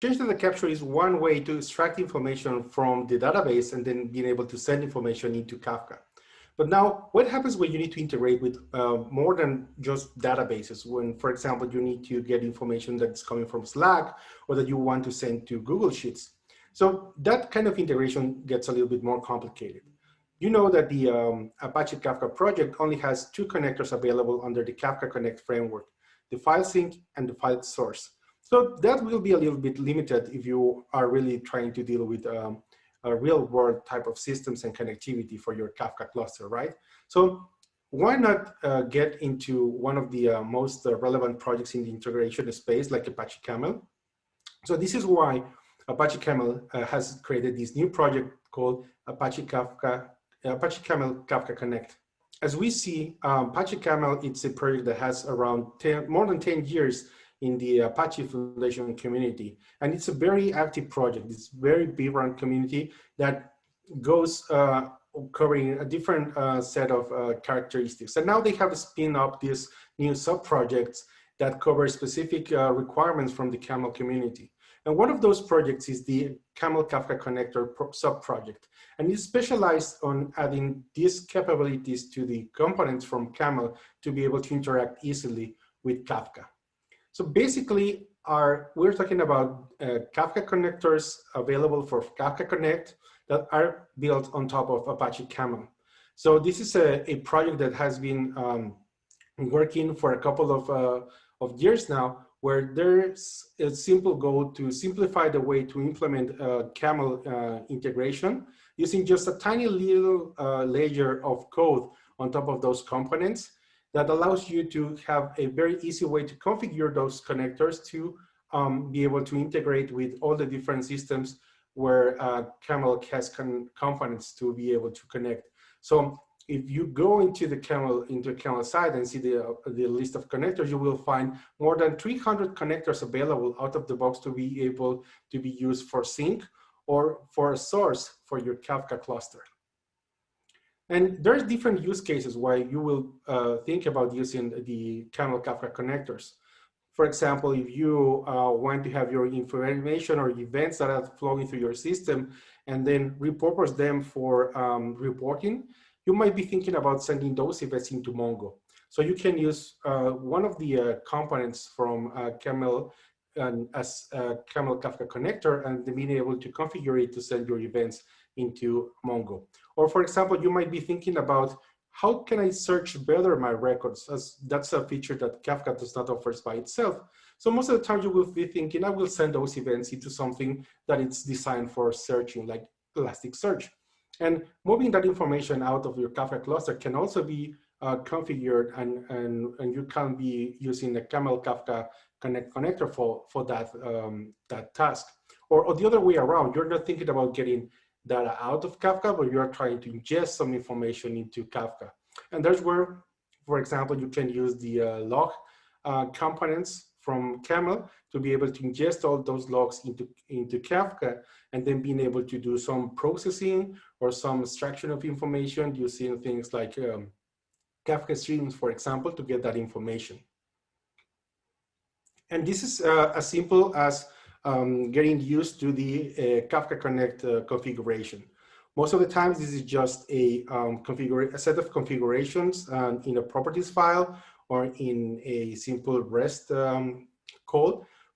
change data capture is one way to extract information from the database and then being able to send information into Kafka. But now, what happens when you need to integrate with uh, more than just databases? When, for example, you need to get information that's coming from Slack or that you want to send to Google Sheets. So that kind of integration gets a little bit more complicated. You know that the um, Apache Kafka project only has two connectors available under the Kafka Connect framework, the file sink and the file source. So that will be a little bit limited if you are really trying to deal with um, a real world type of systems and connectivity for your Kafka cluster, right? So why not uh, get into one of the uh, most uh, relevant projects in the integration space like Apache Camel? So this is why Apache Camel uh, has created this new project called Apache Kafka, Apache Camel Kafka Connect. As we see, um, Apache Camel, it's a project that has around 10, more than 10 years in the Apache Foundation community. And it's a very active project. It's a very vibrant community that goes uh, covering a different uh, set of uh, characteristics. And now they have spin up these new sub-projects that cover specific uh, requirements from the Camel community. And one of those projects is the Camel Kafka Connector sub-project. And it's specialized on adding these capabilities to the components from Camel to be able to interact easily with Kafka. So basically, our, we're talking about uh, Kafka connectors available for Kafka Connect that are built on top of Apache Camel. So this is a, a project that has been um, working for a couple of, uh, of years now, where there's a simple goal to simplify the way to implement uh, Camel uh, integration using just a tiny little uh, layer of code on top of those components that allows you to have a very easy way to configure those connectors to um, be able to integrate with all the different systems where uh, Camel has components to be able to connect. So if you go into the Camel into Camel site and see the, uh, the list of connectors, you will find more than 300 connectors available out of the box to be able to be used for sink or for a source for your Kafka cluster. And there's different use cases why you will uh, think about using the Camel Kafka connectors. For example, if you uh, want to have your information or events that are flowing through your system and then repurpose them for um, reporting, you might be thinking about sending those events into Mongo. So you can use uh, one of the uh, components from uh, Camel um, as a Camel Kafka connector and being able to configure it to send your events into Mongo. Or for example, you might be thinking about how can I search better my records as that's a feature that Kafka does not offer by itself. So most of the time you will be thinking, I will send those events into something that it's designed for searching like Elasticsearch. And moving that information out of your Kafka cluster can also be uh, configured and, and, and you can be using the Camel Kafka Connect connector for, for that, um, that task. Or, or the other way around, you're not thinking about getting data out of Kafka, but you are trying to ingest some information into Kafka. And that's where, for example, you can use the uh, log uh, components from Camel to be able to ingest all those logs into, into Kafka and then being able to do some processing or some extraction of information using things like um, Kafka streams, for example, to get that information. And this is uh, as simple as um, getting used to the uh, Kafka Connect uh, configuration. Most of the times, this is just a, um, a set of configurations um, in a properties file or in a simple REST um,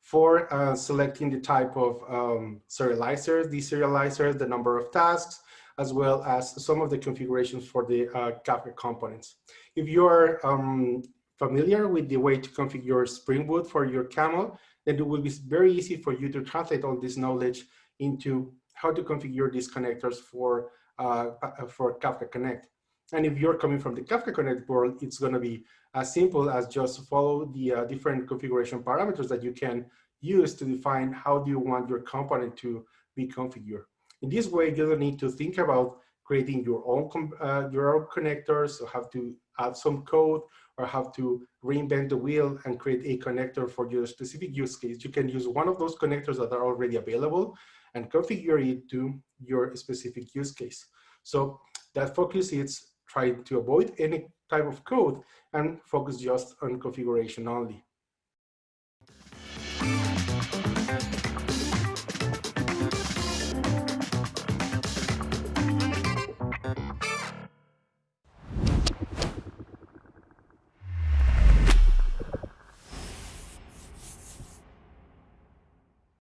for uh, selecting the type of um, serializers, deserializers, the number of tasks, as well as some of the configurations for the uh, Kafka components. If you're um, familiar with the way to configure Spring Boot for your Camel, then it will be very easy for you to translate all this knowledge into how to configure these connectors for, uh, uh, for Kafka Connect. And if you're coming from the Kafka Connect world, it's going to be as simple as just follow the uh, different configuration parameters that you can use to define how do you want your component to be configured. In this way, you don't need to think about creating your own uh, your own connectors or have to add some code or have to reinvent the wheel and create a connector for your specific use case. You can use one of those connectors that are already available and configure it to your specific use case. So that focus is trying to avoid any type of code and focus just on configuration only.